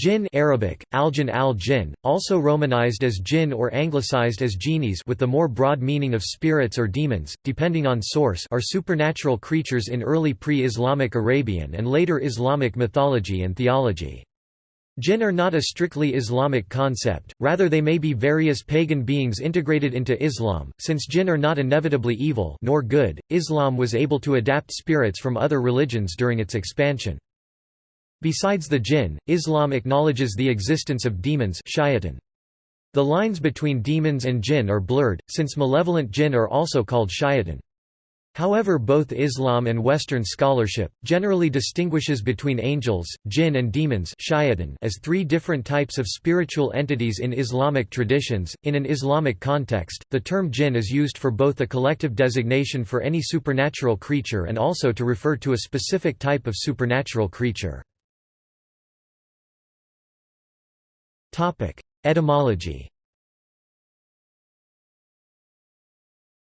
Jinn Arabic, al-jinn al-jinn, also romanized as jinn or anglicized as genies with the more broad meaning of spirits or demons, depending on source are supernatural creatures in early pre-Islamic Arabian and later Islamic mythology and theology. Jinn are not a strictly Islamic concept, rather they may be various pagan beings integrated into Islam. Since jinn are not inevitably evil nor good, Islam was able to adapt spirits from other religions during its expansion. Besides the jinn, Islam acknowledges the existence of demons shayatin. The lines between demons and jinn are blurred, since malevolent jinn are also called shayatin. However both Islam and Western scholarship, generally distinguishes between angels, jinn and demons as three different types of spiritual entities in Islamic traditions. In an Islamic context, the term jinn is used for both a collective designation for any supernatural creature and also to refer to a specific type of supernatural creature. Topic: Etymology.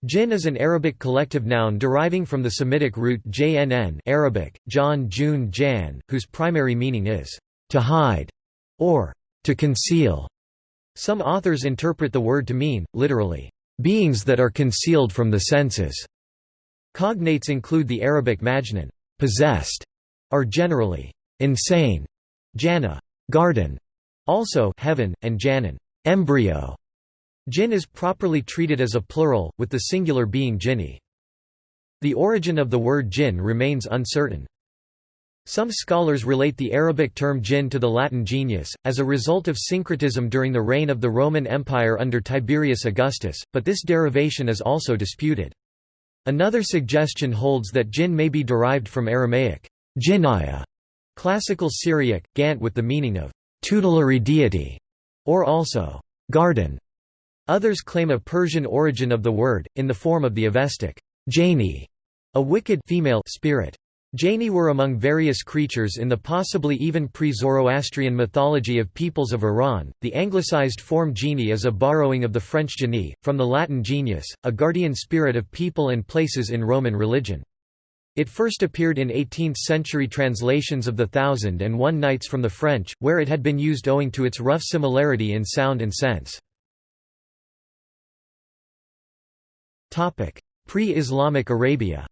Jinn is an Arabic collective noun deriving from the Semitic root jnn Arabic, John Jun Jan, whose primary meaning is, to hide, or to conceal. Some authors interpret the word to mean, literally, beings that are concealed from the senses. Cognates include the Arabic majnun, possessed, or generally, insane, jana, garden, also heaven, and janin embryo". Jinn is properly treated as a plural, with the singular being jinni. The origin of the word jinn remains uncertain. Some scholars relate the Arabic term jinn to the Latin genius, as a result of syncretism during the reign of the Roman Empire under Tiberius Augustus, but this derivation is also disputed. Another suggestion holds that jinn may be derived from Aramaic classical Syriac, gant with the meaning of tutelary deity, or also garden. Others claim a Persian origin of the word, in the form of the Avestic Jani, a wicked female spirit. Jani were among various creatures in the possibly even pre-Zoroastrian mythology of peoples of Iran. The anglicized form genie is a borrowing of the French genie, from the Latin genius, a guardian spirit of people and places in Roman religion. It first appeared in 18th-century translations of The Thousand and One Nights from the French, where it had been used owing to its rough similarity in sound and sense. Pre-Islamic Arabia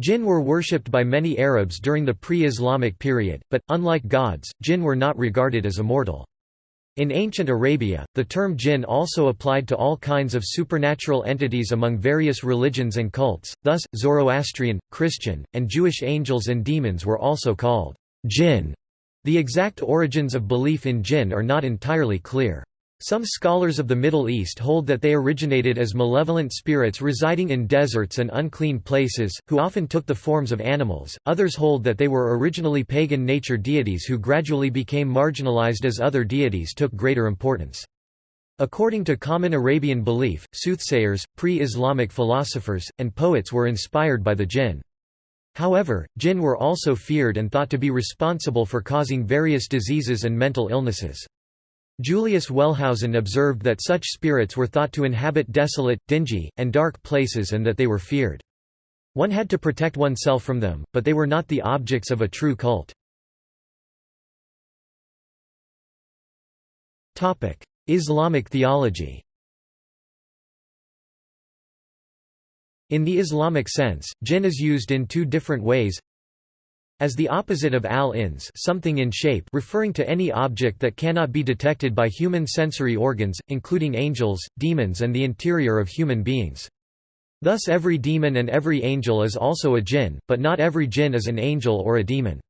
Jinn were worshipped by many Arabs during the pre-Islamic period, but, unlike gods, jinn were not regarded as immortal. In ancient Arabia, the term jinn also applied to all kinds of supernatural entities among various religions and cults, thus, Zoroastrian, Christian, and Jewish angels and demons were also called jinn. The exact origins of belief in jinn are not entirely clear. Some scholars of the Middle East hold that they originated as malevolent spirits residing in deserts and unclean places, who often took the forms of animals, others hold that they were originally pagan nature deities who gradually became marginalized as other deities took greater importance. According to common Arabian belief, soothsayers, pre-Islamic philosophers, and poets were inspired by the jinn. However, jinn were also feared and thought to be responsible for causing various diseases and mental illnesses. Julius Wellhausen observed that such spirits were thought to inhabit desolate, dingy, and dark places and that they were feared. One had to protect oneself from them, but they were not the objects of a true cult. Islamic theology In the Islamic sense, jinn is used in two different ways as the opposite of al-ins something in shape referring to any object that cannot be detected by human sensory organs, including angels, demons and the interior of human beings. Thus every demon and every angel is also a jinn, but not every jinn is an angel or a demon.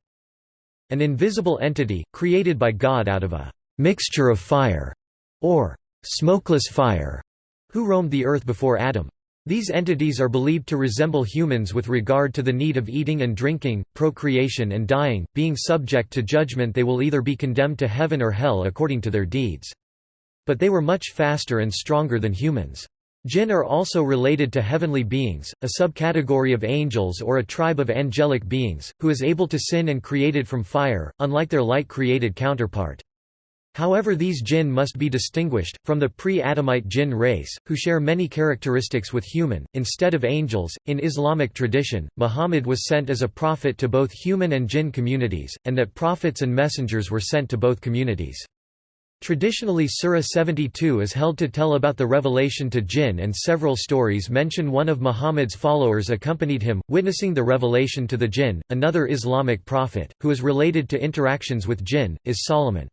An invisible entity, created by God out of a mixture of fire, or smokeless fire, who roamed the earth before Adam. These entities are believed to resemble humans with regard to the need of eating and drinking, procreation and dying, being subject to judgment they will either be condemned to heaven or hell according to their deeds. But they were much faster and stronger than humans. Jinn are also related to heavenly beings, a subcategory of angels or a tribe of angelic beings, who is able to sin and created from fire, unlike their light-created counterpart. However these jinn must be distinguished, from the pre-Adamite jinn race, who share many characteristics with human, instead of angels. In Islamic tradition, Muhammad was sent as a prophet to both human and jinn communities, and that prophets and messengers were sent to both communities. Traditionally Surah 72 is held to tell about the revelation to jinn and several stories mention one of Muhammad's followers accompanied him, witnessing the revelation to the jinn. Another Islamic prophet, who is related to interactions with jinn, is Solomon.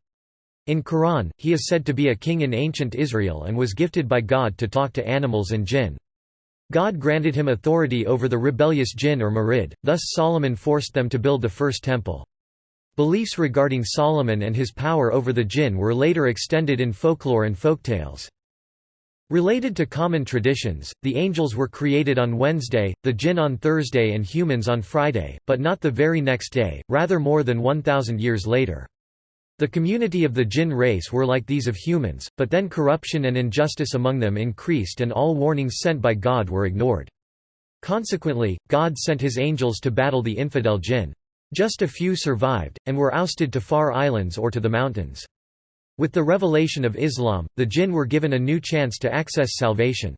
In Quran, he is said to be a king in ancient Israel and was gifted by God to talk to animals and jinn. God granted him authority over the rebellious jinn or Marid, thus Solomon forced them to build the first temple. Beliefs regarding Solomon and his power over the jinn were later extended in folklore and folktales. Related to common traditions, the angels were created on Wednesday, the jinn on Thursday and humans on Friday, but not the very next day, rather more than 1,000 years later. The community of the jinn race were like these of humans, but then corruption and injustice among them increased and all warnings sent by God were ignored. Consequently, God sent his angels to battle the infidel jinn. Just a few survived, and were ousted to far islands or to the mountains. With the revelation of Islam, the jinn were given a new chance to access salvation.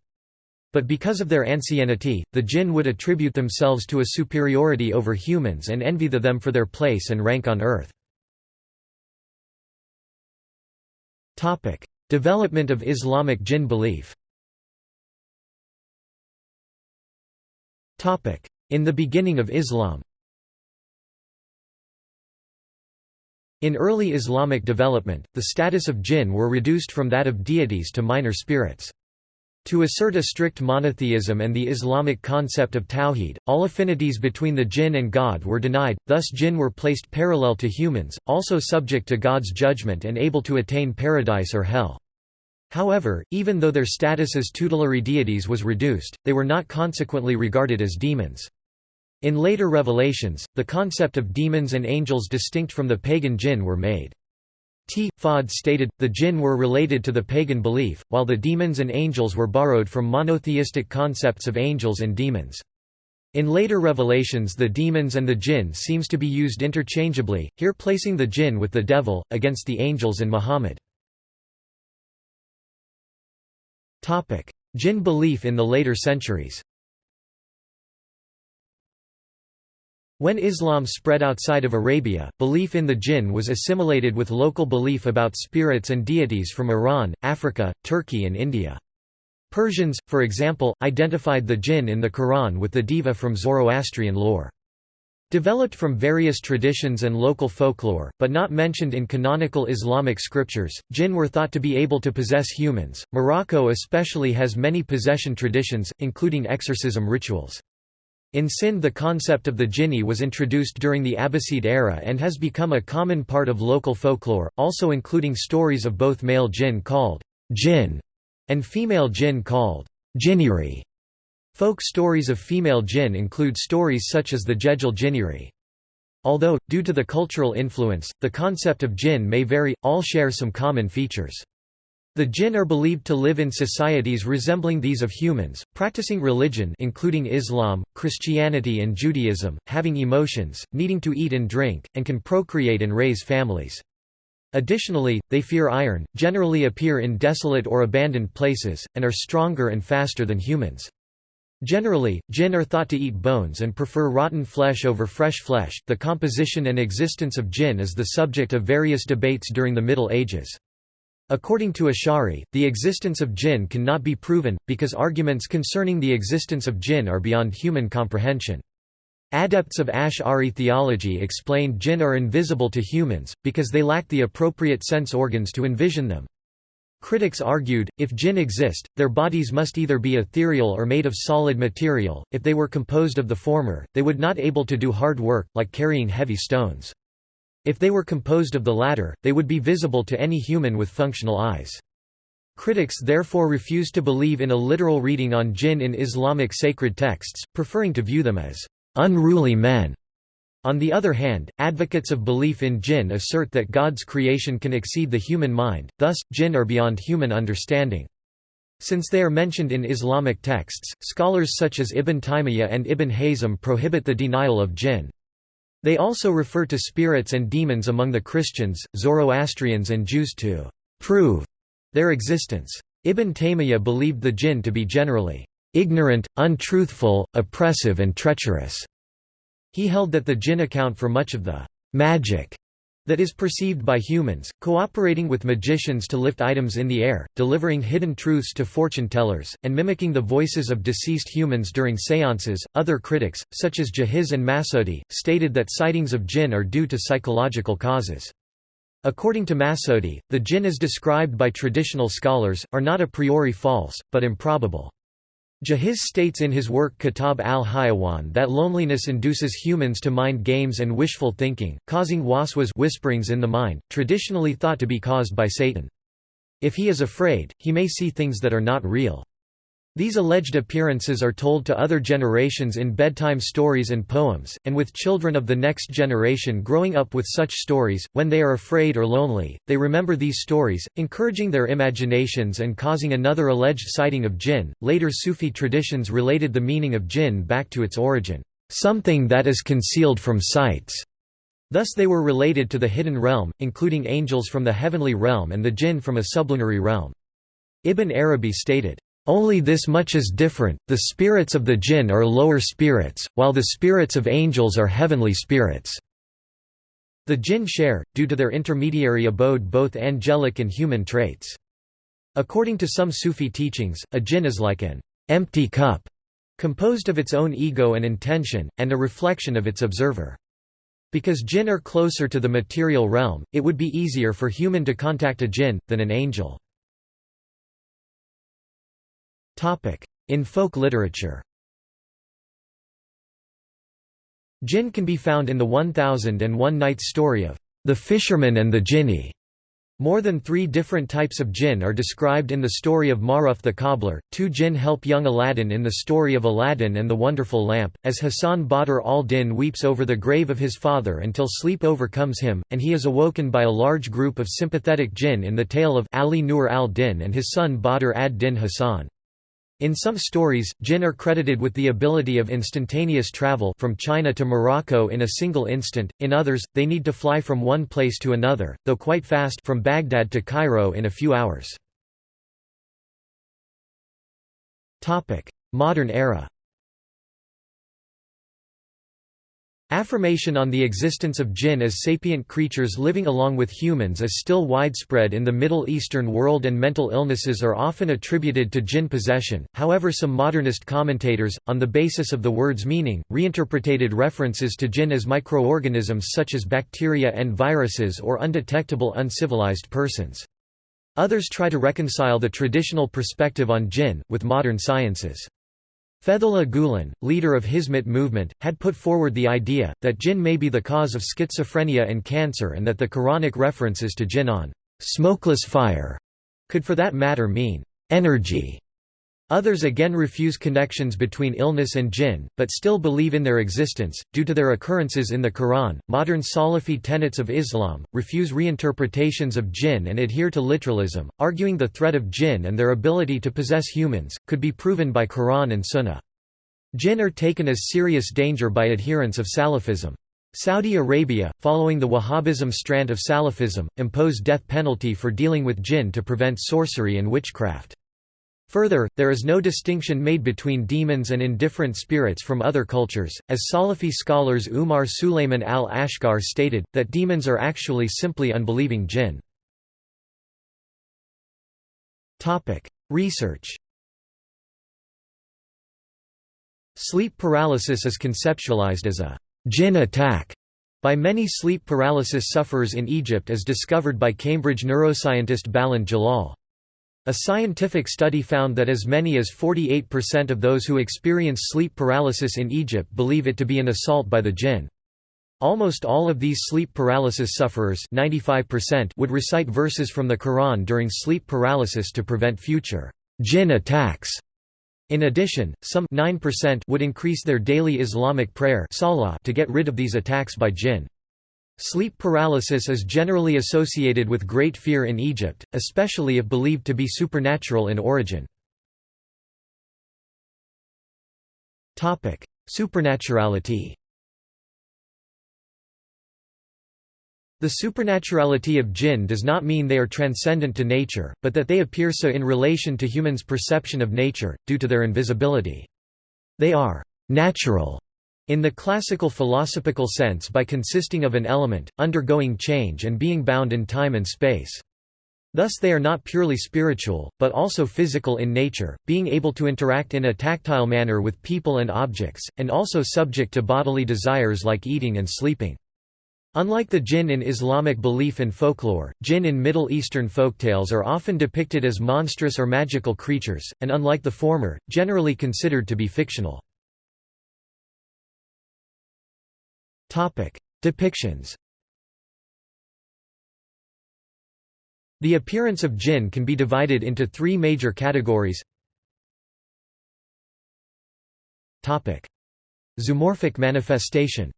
But because of their ancienity, the jinn would attribute themselves to a superiority over humans and envy the them for their place and rank on earth. Development of Islamic jinn belief. In the beginning of Islam. In early Islamic development, the status of jinn were reduced from that of deities to minor spirits. To assert a strict monotheism and the Islamic concept of tawhid, all affinities between the jinn and God were denied, thus jinn were placed parallel to humans, also subject to God's judgment and able to attain paradise or hell. However, even though their status as tutelary deities was reduced, they were not consequently regarded as demons. In later revelations, the concept of demons and angels distinct from the pagan jinn were made. T. Fahd stated, the jinn were related to the pagan belief, while the demons and angels were borrowed from monotheistic concepts of angels and demons. In later revelations the demons and the jinn seems to be used interchangeably, here placing the jinn with the devil, against the angels and Muhammad. Jinn belief in the later centuries When Islam spread outside of Arabia, belief in the jinn was assimilated with local belief about spirits and deities from Iran, Africa, Turkey and India. Persians, for example, identified the jinn in the Quran with the diva from Zoroastrian lore. Developed from various traditions and local folklore, but not mentioned in canonical Islamic scriptures, jinn were thought to be able to possess humans. Morocco especially has many possession traditions, including exorcism rituals. In Sind the concept of the jinni was introduced during the Abbasid era and has become a common part of local folklore, also including stories of both male jinn called jinn and female jinn called jinniri. Folk stories of female jinn include stories such as the Jejel jinniri. Although, due to the cultural influence, the concept of jinn may vary, all share some common features. The jinn are believed to live in societies resembling these of humans, practicing religion including Islam, Christianity and Judaism, having emotions, needing to eat and drink, and can procreate and raise families. Additionally, they fear iron, generally appear in desolate or abandoned places, and are stronger and faster than humans. Generally, jinn are thought to eat bones and prefer rotten flesh over fresh flesh. The composition and existence of jinn is the subject of various debates during the Middle Ages. According to Ash'ari, the existence of jinn cannot be proven, because arguments concerning the existence of jinn are beyond human comprehension. Adepts of Ash'ari theology explained jinn are invisible to humans, because they lack the appropriate sense organs to envision them. Critics argued, if jinn exist, their bodies must either be ethereal or made of solid material, if they were composed of the former, they would not able to do hard work, like carrying heavy stones. If they were composed of the latter, they would be visible to any human with functional eyes. Critics therefore refuse to believe in a literal reading on jinn in Islamic sacred texts, preferring to view them as unruly men. On the other hand, advocates of belief in jinn assert that God's creation can exceed the human mind, thus, jinn are beyond human understanding. Since they are mentioned in Islamic texts, scholars such as Ibn Taymiyyah and Ibn Hazm prohibit the denial of jinn. They also refer to spirits and demons among the Christians, Zoroastrians and Jews to «prove» their existence. Ibn Taymiyyah believed the jinn to be generally «ignorant, untruthful, oppressive and treacherous». He held that the jinn account for much of the «magic» that is perceived by humans, cooperating with magicians to lift items in the air, delivering hidden truths to fortune tellers, and mimicking the voices of deceased humans during seances. Other critics, such as Jahiz and Masudi, stated that sightings of jinn are due to psychological causes. According to Masudi, the jinn as described by traditional scholars, are not a priori false, but improbable. Jahiz states in his work Kitab al-Hayawan that loneliness induces humans to mind games and wishful thinking, causing waswas whisperings in the mind, traditionally thought to be caused by Satan. If he is afraid, he may see things that are not real. These alleged appearances are told to other generations in bedtime stories and poems, and with children of the next generation growing up with such stories, when they are afraid or lonely, they remember these stories, encouraging their imaginations and causing another alleged sighting of jinn. Later Sufi traditions related the meaning of jinn back to its origin, something that is concealed from sights. Thus they were related to the hidden realm, including angels from the heavenly realm and the jinn from a sublunary realm. Ibn Arabi stated, only this much is different, the spirits of the jinn are lower spirits, while the spirits of angels are heavenly spirits. The jinn share, due to their intermediary abode both angelic and human traits. According to some Sufi teachings, a jinn is like an empty cup, composed of its own ego and intention, and a reflection of its observer. Because jinn are closer to the material realm, it would be easier for human to contact a jinn, than an angel. In folk literature Jinn can be found in the 1001 Nights story of the fisherman and the jinni. More than three different types of jinn are described in the story of Maruf the cobbler. Two jinn help young Aladdin in the story of Aladdin and the Wonderful Lamp, as Hassan Badr al-Din weeps over the grave of his father until sleep overcomes him, and he is awoken by a large group of sympathetic jinn in the tale of Ali Nur al-Din and his son Badr ad-Din Hassan. In some stories, jinn are credited with the ability of instantaneous travel from China to Morocco in a single instant, in others, they need to fly from one place to another, though quite fast from Baghdad to Cairo in a few hours. Modern era Affirmation on the existence of jinn as sapient creatures living along with humans is still widespread in the Middle Eastern world and mental illnesses are often attributed to jinn possession, however some modernist commentators, on the basis of the word's meaning, reinterpreted references to jinn as microorganisms such as bacteria and viruses or undetectable uncivilized persons. Others try to reconcile the traditional perspective on jinn, with modern sciences. Fethullah Gulen, leader of Hizmet movement, had put forward the idea, that jinn may be the cause of schizophrenia and cancer and that the Quranic references to jinn on «smokeless fire» could for that matter mean «energy». Others again refuse connections between illness and jinn, but still believe in their existence, due to their occurrences in the Quran. Modern Salafi tenets of Islam refuse reinterpretations of jinn and adhere to literalism, arguing the threat of jinn and their ability to possess humans could be proven by Quran and Sunnah. Jinn are taken as serious danger by adherents of Salafism. Saudi Arabia, following the Wahhabism strand of Salafism, imposed death penalty for dealing with jinn to prevent sorcery and witchcraft. Further, there is no distinction made between demons and indifferent spirits from other cultures, as Salafi scholars Umar Sulayman al-Ashqar stated, that demons are actually simply unbelieving jinn. Research Sleep paralysis is conceptualized as a jinn attack by many sleep paralysis sufferers in Egypt as discovered by Cambridge neuroscientist Baland Jalal. A scientific study found that as many as 48% of those who experience sleep paralysis in Egypt believe it to be an assault by the jinn. Almost all of these sleep paralysis sufferers 95% would recite verses from the Quran during sleep paralysis to prevent future jinn attacks. In addition, some 9% would increase their daily Islamic prayer to get rid of these attacks by jinn. Sleep paralysis is generally associated with great fear in Egypt, especially if believed to be supernatural in origin. Supernaturality The supernaturality of jinn does not mean they are transcendent to nature, but that they appear so in relation to humans' perception of nature, due to their invisibility. They are «natural» in the classical philosophical sense by consisting of an element, undergoing change and being bound in time and space. Thus they are not purely spiritual, but also physical in nature, being able to interact in a tactile manner with people and objects, and also subject to bodily desires like eating and sleeping. Unlike the jinn in Islamic belief and folklore, jinn in Middle Eastern folktales are often depicted as monstrous or magical creatures, and unlike the former, generally considered to be fictional. Depictions. The appearance of jinn can be divided into three major categories. Topic: Zoomorphic manifestation.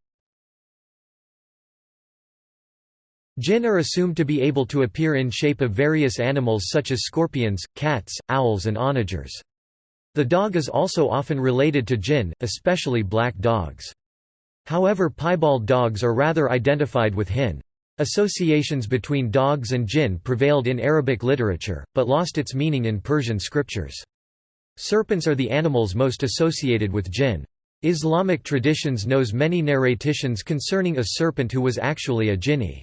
Jinn are assumed to be able to appear in shape of various animals such as scorpions, cats, owls and onagers. The dog is also often related to jinn, especially black dogs. However piebald dogs are rather identified with hin. Associations between dogs and jinn prevailed in Arabic literature, but lost its meaning in Persian scriptures. Serpents are the animals most associated with jinn. Islamic traditions knows many narrations concerning a serpent who was actually a jinni.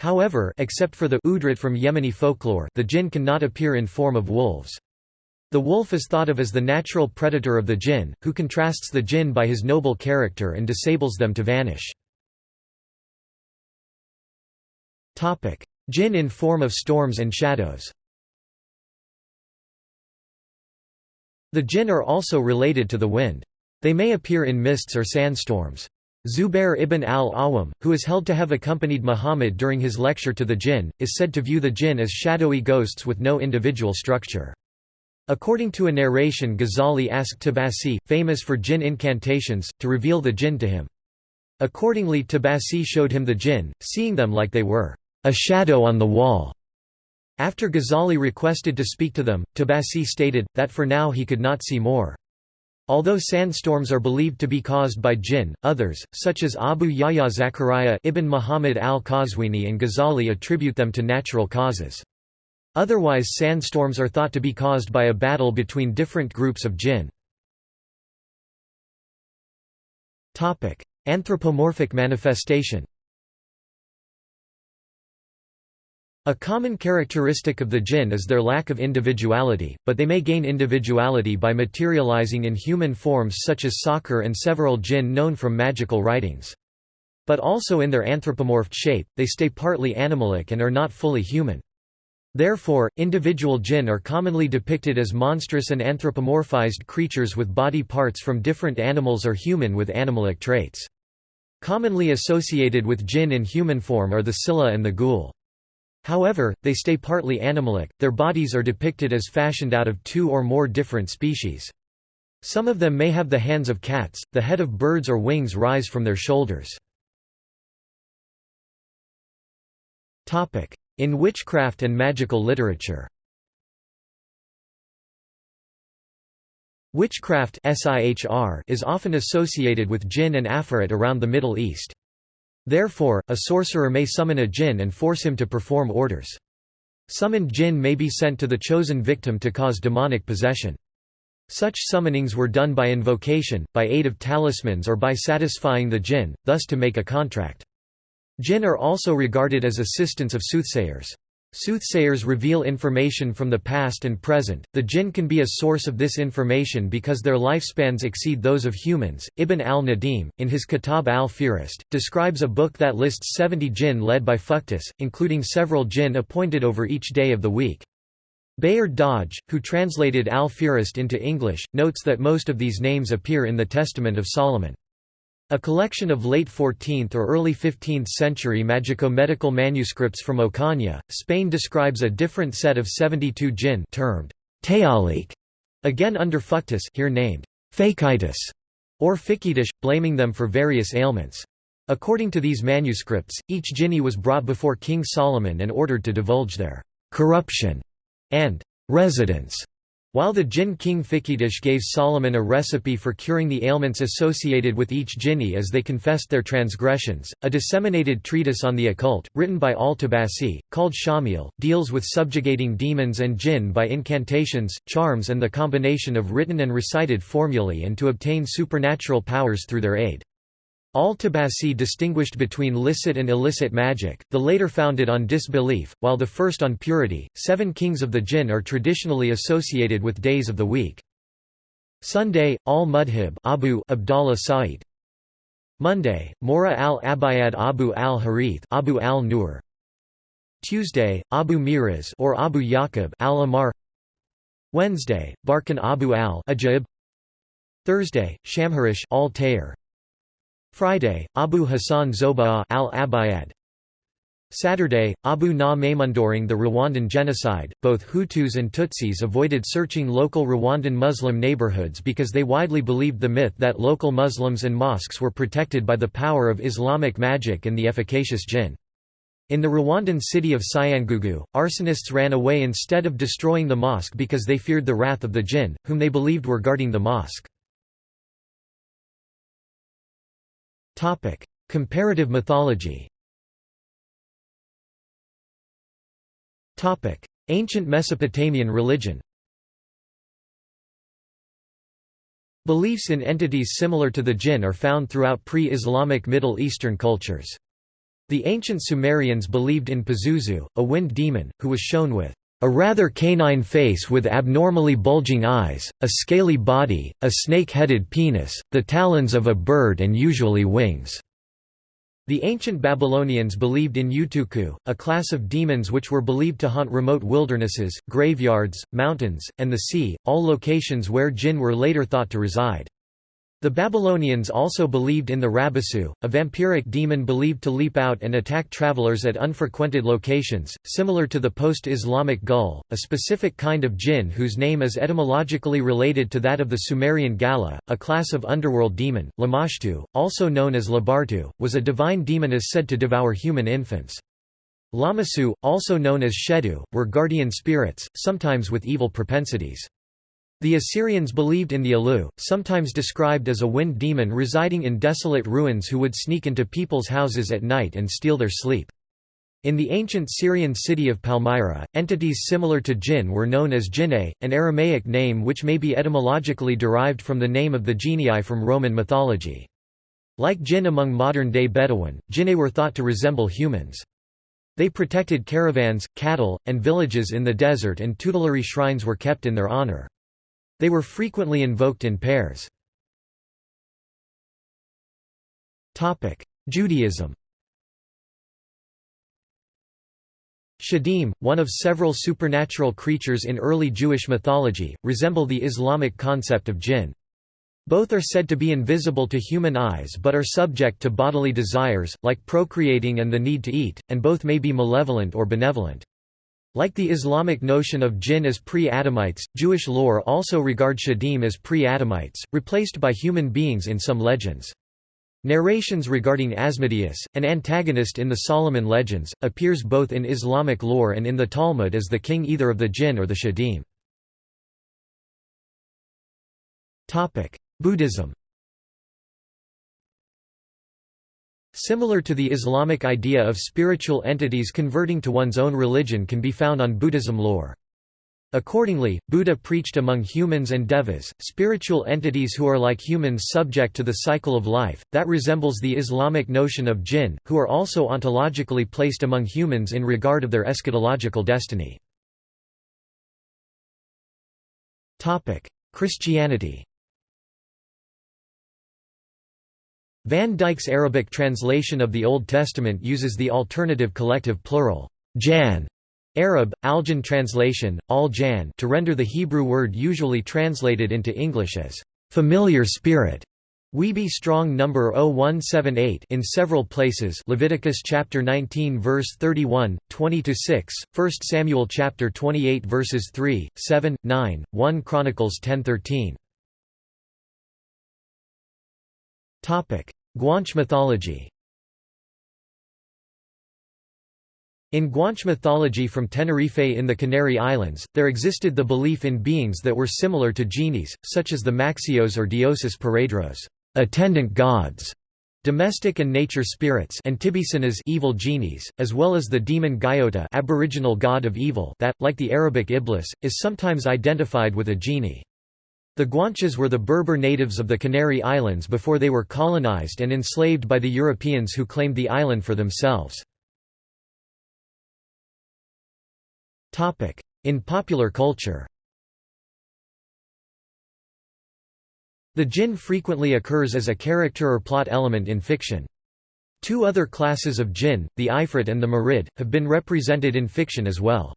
However except for the udrit from Yemeni folklore the jinn cannot appear in form of wolves. The wolf is thought of as the natural predator of the jinn, who contrasts the jinn by his noble character and disables them to vanish. Jinn in form of storms and shadows The jinn are also related to the wind. They may appear in mists or sandstorms. Zubair ibn al-Awam, who is held to have accompanied Muhammad during his lecture to the jinn, is said to view the jinn as shadowy ghosts with no individual structure. According to a narration Ghazali asked Tabasi, famous for jinn incantations, to reveal the jinn to him. Accordingly Tabasi showed him the jinn, seeing them like they were, "...a shadow on the wall." After Ghazali requested to speak to them, Tabasi stated, that for now he could not see more. Although sandstorms are believed to be caused by jinn, others, such as Abu Yahya Zakaria ibn Muhammad al-Qazwini and Ghazali attribute them to natural causes. Otherwise sandstorms are thought to be caused by a battle between different groups of jinn. Anthropomorphic manifestation A common characteristic of the jinn is their lack of individuality, but they may gain individuality by materializing in human forms such as Sakhr and several jinn known from magical writings. But also in their anthropomorphed shape, they stay partly animalic and are not fully human. Therefore, individual jinn are commonly depicted as monstrous and anthropomorphized creatures with body parts from different animals or human with animalic traits. Commonly associated with jinn in human form are the Scylla and the ghoul. However, they stay partly animalic, their bodies are depicted as fashioned out of two or more different species. Some of them may have the hands of cats, the head of birds or wings rise from their shoulders. In witchcraft and magical literature Witchcraft is often associated with jinn and afrit around the Middle East. Therefore, a sorcerer may summon a jinn and force him to perform orders. Summoned jinn may be sent to the chosen victim to cause demonic possession. Such summonings were done by invocation, by aid of talismans or by satisfying the jinn, thus to make a contract. Jinn are also regarded as assistants of soothsayers. Soothsayers reveal information from the past and present. The jinn can be a source of this information because their lifespans exceed those of humans. Ibn al-Nadim, in his Kitab al-Fihrist, describes a book that lists 70 jinn led by Fuctus, including several jinn appointed over each day of the week. Bayard Dodge, who translated al-Fihrist into English, notes that most of these names appear in the Testament of Solomon. A collection of late 14th or early 15th century magico-medical manuscripts from Ocaña, Spain describes a different set of 72 jinn termed Tealik, again under Fuctus here named Fakitis or Fikidish, blaming them for various ailments. According to these manuscripts, each jinni was brought before King Solomon and ordered to divulge their corruption and residence While the jinn king Fiqh gave Solomon a recipe for curing the ailments associated with each jinni as they confessed their transgressions, a disseminated treatise on the occult, written by al-Tabasi, called Shamil, deals with subjugating demons and jinn by incantations, charms and the combination of written and recited formulae and to obtain supernatural powers through their aid. Al-Tabasi distinguished between licit and illicit magic, the later founded on disbelief, while the first on purity. Seven kings of the jinn are traditionally associated with days of the week. Sunday, al-Mudhib Abu Abdallah Sa'id. Monday, Mora al-Abayad Abu al-Harith Abu al-Nur. Tuesday, Abu Miraz or Abu Yaqub al-Amar. Wednesday, Barkan Abu al-Ajib. Thursday, Shamharish al-Tayr. Friday, Abu Hassan Zoba'a al-Abayad. Saturday, Abu Na During the Rwandan genocide, both Hutus and Tutsis avoided searching local Rwandan Muslim neighborhoods because they widely believed the myth that local Muslims and mosques were protected by the power of Islamic magic and the efficacious jinn. In the Rwandan city of Cyangugu, arsonists ran away instead of destroying the mosque because they feared the wrath of the jinn, whom they believed were guarding the mosque. Topic: Comparative mythology. Topic: Ancient Mesopotamian religion. Beliefs in entities similar to the jinn are found throughout pre-Islamic Middle Eastern cultures. The ancient Sumerians believed in Pazuzu, a wind demon, who was shown with a rather canine face with abnormally bulging eyes, a scaly body, a snake-headed penis, the talons of a bird and usually wings. The ancient Babylonians believed in Utuku, a class of demons which were believed to haunt remote wildernesses, graveyards, mountains, and the sea, all locations where jinn were later thought to reside. The Babylonians also believed in the Rabisu, a vampiric demon believed to leap out and attack travelers at unfrequented locations, similar to the post-Islamic Ghul, a specific kind of jinn whose name is etymologically related to that of the Sumerian Gallu, a class of underworld demon. Lamashtu, also known as Labartu, was a divine demon demoness said to devour human infants. Lamassu, also known as Shedu, were guardian spirits, sometimes with evil propensities. The Assyrians believed in the Alu, sometimes described as a wind demon residing in desolate ruins who would sneak into people's houses at night and steal their sleep. In the ancient Syrian city of Palmyra, entities similar to jinn were known as jinne, an Aramaic name which may be etymologically derived from the name of the genii from Roman mythology. Like jinn among modern-day Bedouin, jinne were thought to resemble humans. They protected caravans, cattle, and villages in the desert and tutelary shrines were kept in their honor. They were frequently invoked in pairs. Judaism Shedim, one of several supernatural creatures in early Jewish mythology, resemble the Islamic concept of jinn. Both are said to be invisible to human eyes but are subject to bodily desires, like procreating and the need to eat, and both may be malevolent or benevolent. Like the Islamic notion of jinn as pre-Adamites, Jewish lore also regards Shedim as pre-Adamites, replaced by human beings in some legends. Narrations regarding Asmodeus, an antagonist in the Solomon legends, appears both in Islamic lore and in the Talmud as the king either of the jinn or the Shedim. Buddhism Similar to the Islamic idea of spiritual entities converting to one's own religion can be found on Buddhism lore. Accordingly, Buddha preached among humans and devas, spiritual entities who are like humans subject to the cycle of life, that resembles the Islamic notion of jinn, who are also ontologically placed among humans in regard of their eschatological destiny. Christianity Van Dyck's Arabic translation of the Old Testament uses the alternative collective plural, jan, Arab, Aljan translation, al-jan to render the Hebrew word usually translated into English as familiar spirit. Weeby strong number 0178 in several places Leviticus chapter 19 verse 31 20 to 6 1 Samuel chapter 28 verses 3 7 9 1 Chronicles 10:13 Guanche mythology In Guanche mythology from Tenerife in the Canary Islands, there existed the belief in beings that were similar to genies, such as the Maxios or Dioses Paredros attendant gods", domestic and nature spirits and Tibicenas evil genies, as well as the demon Guayota aboriginal god of evil that, like the Arabic Iblis, is sometimes identified with a genie. The Guanches were the Berber natives of the Canary Islands before they were colonized and enslaved by the Europeans who claimed the island for themselves. In popular culture The jinn frequently occurs as a character or plot element in fiction. Two other classes of jinn, the ifrit and the marid, have been represented in fiction as well.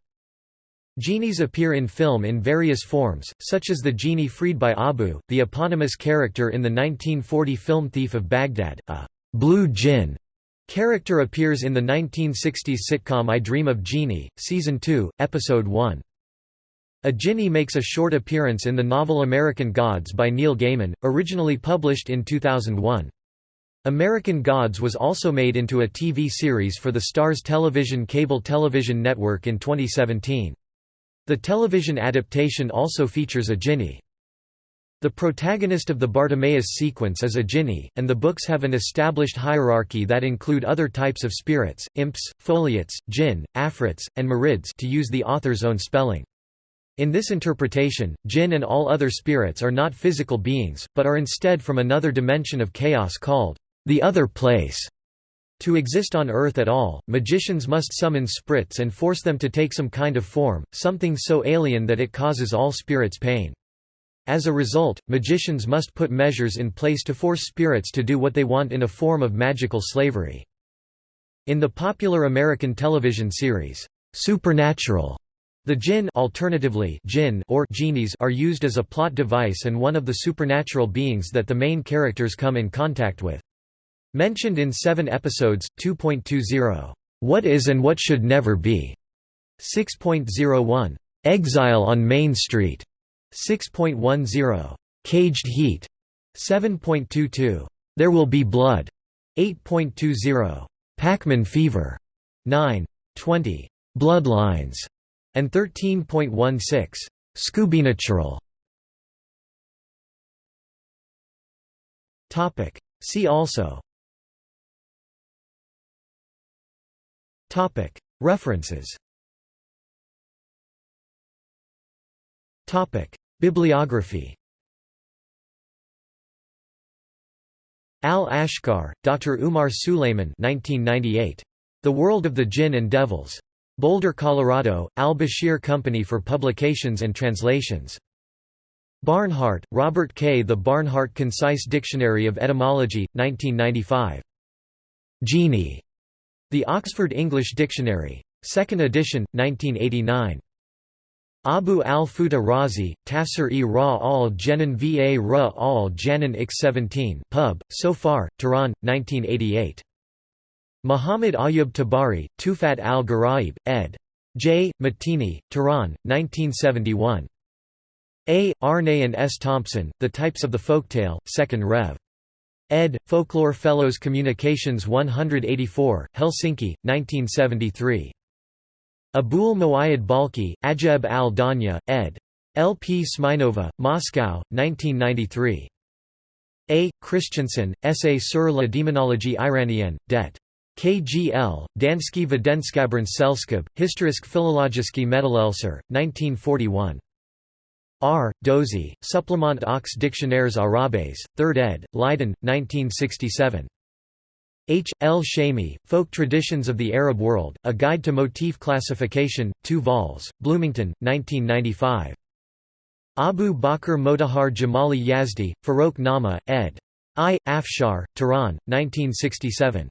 Genies appear in film in various forms, such as the genie freed by Abu, the eponymous character in the 1940 film Thief of Baghdad, a blue jinn Character appears in the 1960s sitcom I Dream of Jeannie, Season 2, Episode 1. A Jinni makes a short appearance in the novel American Gods by Neil Gaiman, originally published in 2001. American Gods was also made into a TV series for the Starz Television cable television network in 2017. The television adaptation also features a Jinni. The protagonist of the Bartimaeus sequence is a jinni, and the books have an established hierarchy that include other types of spirits, imps, foliots, jinn, afrits, and marids to use the author's own spelling. In this interpretation, jinn and all other spirits are not physical beings, but are instead from another dimension of chaos called the other place. To exist on Earth at all, magicians must summon sprits and force them to take some kind of form, something so alien that it causes all spirits pain. As a result, magicians must put measures in place to force spirits to do what they want in a form of magical slavery. In the popular American television series, Supernatural, the jinn alternatively jinn or genies are used as a plot device and one of the supernatural beings that the main characters come in contact with. Mentioned in seven episodes, 2.20, What is and What Should Never Be, 6.01, Exile on Main Street, 6.10. Caged Heat 7.22. There Will Be Blood 8.20. Pac-Man Fever 9.20. Bloodlines and 13.16. Scoobynatural Topic See also References Bibliography Al-Ashkar, Dr. Umar Suleiman 1998. The World of the Jinn and Devils. Boulder, Colorado, Al-Bashir Company for Publications and Translations. Barnhart, Robert K. The Barnhart Concise Dictionary of Etymology, 1995. Genie. The Oxford English Dictionary. 2nd edition, 1989. Abu al-Futa Razi, Tafsir-e Ra al-Janan va Ra al-Janan x 17 pub, so far, Tehran, 1988. Muhammad Ayub Tabari, Tufat al-Gharaib, ed. J. Matini, Tehran, 1971. A. Aarne and S. Thompson, The Types of the Folktale, 2nd Rev. Ed. Folklore Fellows Communications 184, Helsinki, 1973. Abul Muayyad Balkhi, Ajeb al-Danya, ed. L. P. Smirnova, Moscow, 1993. A. Christensen, Essay sur la démonologie iranienne, det. KGL, Dansky Videnskabern Selskab, Historisk Philologiski Meddelelser, 1941. R. Dozy, Supplement aux Dictionnaires Arabes, 3rd ed., Leiden, 1967. H. L. Shami, Folk Traditions of the Arab World, A Guide to Motif Classification, 2 vols, Bloomington, 1995. Abu Bakr Motahar Jamali Yazdi, Farokh Nama, ed. I. Afshar, Tehran, 1967.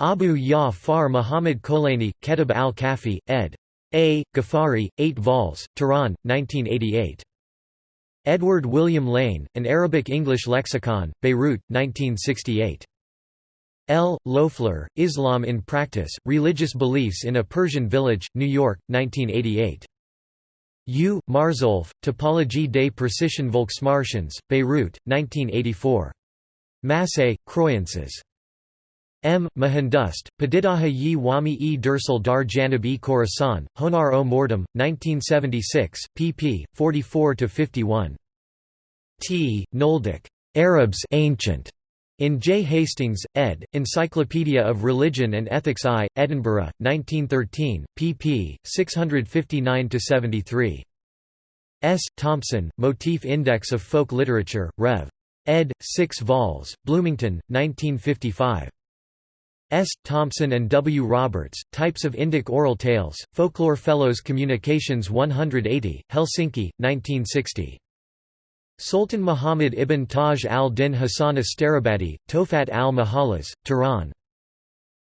Abu Ya Far Muhammad Kolani, Ketib al-Kafi, ed. A. Ghaffari, 8 vols, Tehran, 1988. Edward William Lane, An Arabic-English Lexicon, Beirut, 1968. L. Loeffler, Islam in Practice, Religious Beliefs in a Persian Village, New York, 1988. U. Marzolph, Topologie des Precision Volksmartians, Beirut, 1984. Massé, Croyances. M. Mahandust, Padidaha yi wami e dursal dar janib e Khorasan, Honar o Mordam, 1976, pp. 44–51. T. Nöldeke. Arabs Ancient. In J. Hastings, ed., Encyclopedia of Religion and Ethics I, Edinburgh, 1913, pp. 659–73. S. Thompson, Motif Index of Folk Literature, Rev. ed. 6 vols, Bloomington, 1955. S. Thompson and W. Roberts, Types of Indic Oral Tales, Folklore Fellows Communications 180, Helsinki, 1960. Sultan Muhammad ibn Taj al-Din Hassan Astarabadi, Tofat al-Mahalas, Tehran.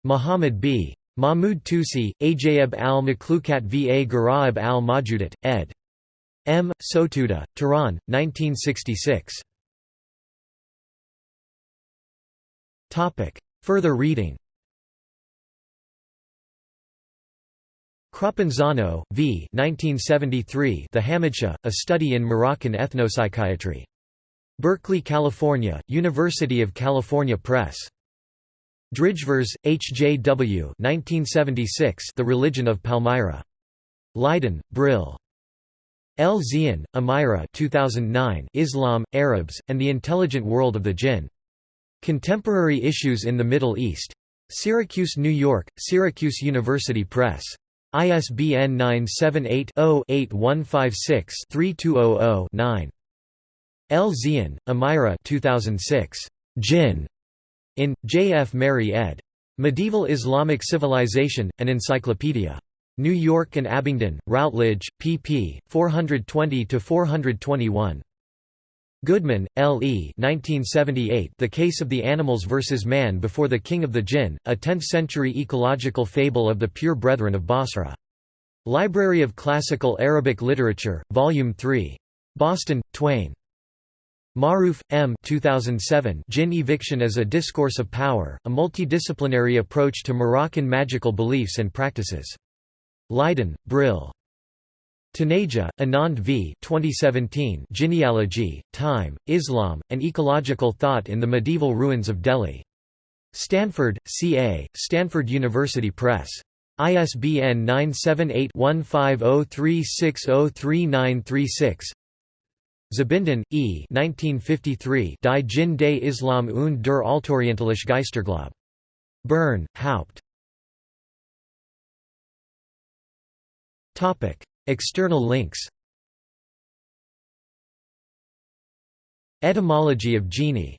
Muhammad b. Mahmud Tusi, Ajayib al-Makhlukat va Garaib al-Majudat, ed. M. Sotuda, Tehran, 1966. Further reading Crapanzano, v. 1973 The Hamadsha, A Study in Moroccan Ethnopsychiatry. Berkeley, California, University of California Press. Drijvers, H. J. W. 1976 The Religion of Palmyra. Leiden, Brill. El Zein, Amira 2009 Islam, Arabs, and the Intelligent World of the Jinn. Contemporary Issues in the Middle East. Syracuse, New York, Syracuse University Press. ISBN 978-0-8156-3200-9. El Zein, Amira 2006. Jinn. In, J. F. Meri ed. Medieval Islamic Civilization, an Encyclopedia. New York and Abingdon, Routledge, pp. 420–421. Goodman, L. E. 1978 The Case of the Animals vs. Man Before the King of the Jinn, a 10th-century ecological fable of the Pure Brethren of Basra. Library of Classical Arabic Literature, Volume 3. Boston, Twayne. Maarouf, M. 2007 Jinn Eviction as a Discourse of Power, a Multidisciplinary Approach to Moroccan Magical Beliefs and Practices. Leiden, Brill. Taneja, Anand v. 2017 Jinnealogy, Time, Islam, and Ecological Thought in the Medieval Ruins of Delhi. Stanford, C.A., Stanford University Press. ISBN 978-1503603936 Zbinden, E. 1953 Die Jinn des Islam und der Altorientalische Geisterglaube. Bern, Haupt. External links. Etymology of genie